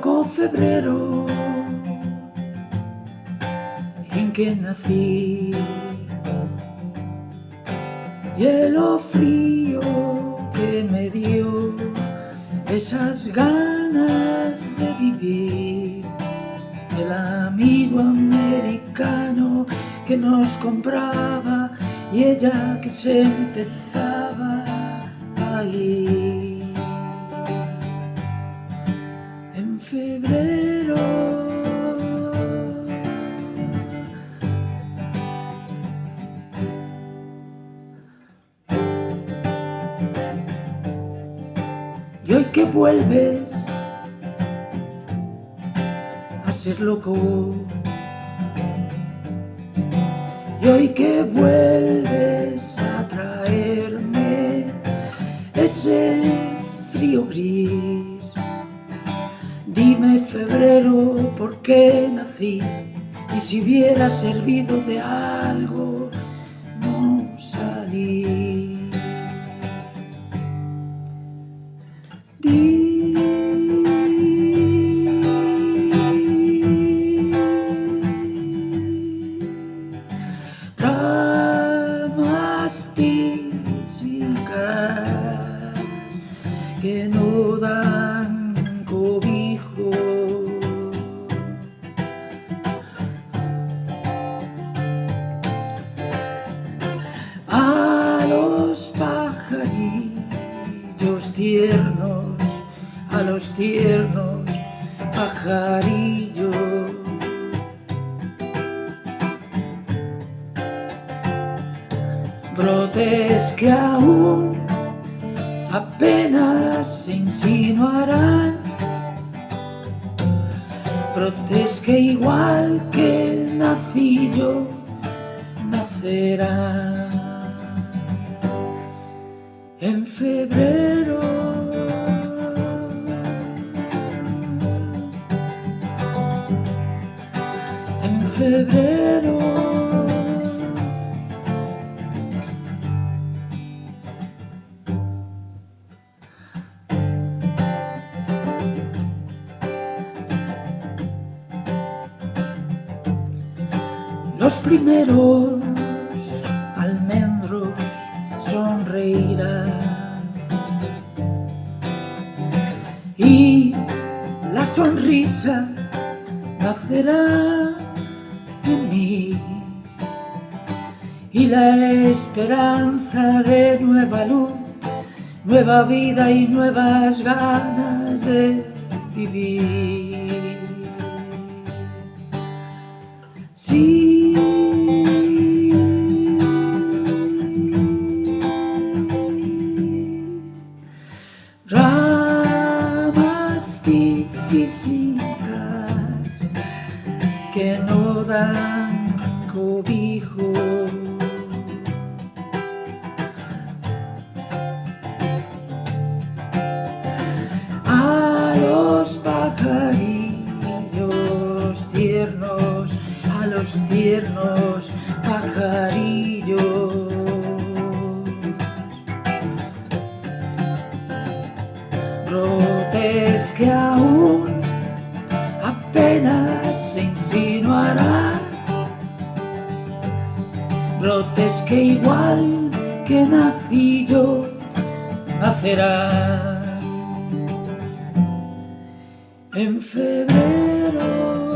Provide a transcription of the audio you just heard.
loco febrero en que nací. Hielo frío que me dio esas ganas de vivir. El amigo americano que nos compraba y ella que se empezaba a ir. Y hoy que vuelves a ser loco. Y hoy que vuelves a traerme ese frío gris. Dime febrero por qué nací y si hubiera servido de algo no salí que no dan cobijo A los pajarillos tiernos a los tiernos pajarillos. Brotes que aún apenas insinuarán, brotes que igual que el nacillo nacerán en febrero. En febrero Los primeros almendros sonreirán y la sonrisa nacerá en mí y la esperanza de nueva luz, nueva vida y nuevas ganas de vivir. Que no dan cobijo. A los pajarillos tiernos a los tiernos pajarillos. Brotes que aún se insinuarán brotes que igual que nací yo nacerán en febrero en febrero